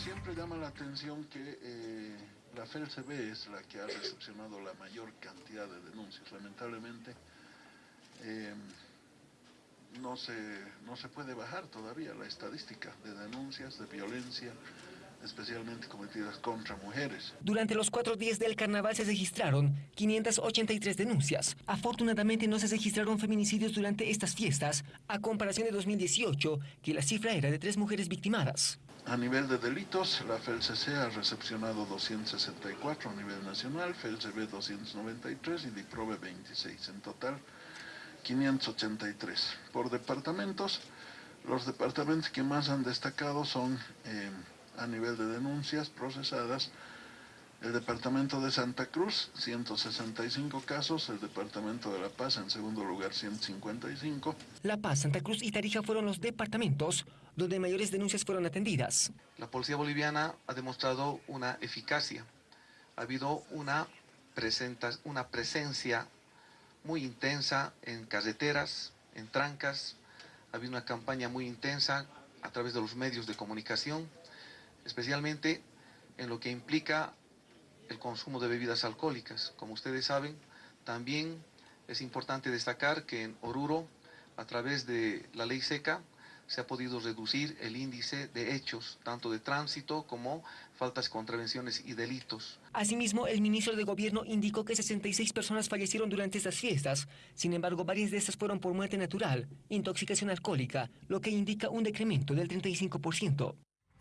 siempre llama la atención que eh, la FELCB es la que ha recepcionado la mayor cantidad de denuncias. Lamentablemente eh, no, se, no se puede bajar todavía la estadística de denuncias de violencia, especialmente cometidas contra mujeres. Durante los cuatro días del carnaval se registraron 583 denuncias. Afortunadamente no se registraron feminicidios durante estas fiestas, a comparación de 2018, que la cifra era de tres mujeres victimadas. A nivel de delitos, la FELCC ha recepcionado 264 a nivel nacional, FELCB 293 y DIPROVE 26. En total, 583. Por departamentos, los departamentos que más han destacado son eh, a nivel de denuncias procesadas, el departamento de Santa Cruz, 165 casos, el departamento de La Paz en segundo lugar, 155. La Paz, Santa Cruz y Tarija fueron los departamentos donde mayores denuncias fueron atendidas. La policía boliviana ha demostrado una eficacia, ha habido una, una presencia muy intensa en carreteras, en trancas, ha habido una campaña muy intensa a través de los medios de comunicación, especialmente en lo que implica el consumo de bebidas alcohólicas. Como ustedes saben, también es importante destacar que en Oruro, a través de la ley seca, se ha podido reducir el índice de hechos, tanto de tránsito como faltas, contravenciones y delitos. Asimismo, el ministro de Gobierno indicó que 66 personas fallecieron durante estas fiestas. Sin embargo, varias de estas fueron por muerte natural, intoxicación alcohólica, lo que indica un decremento del 35%.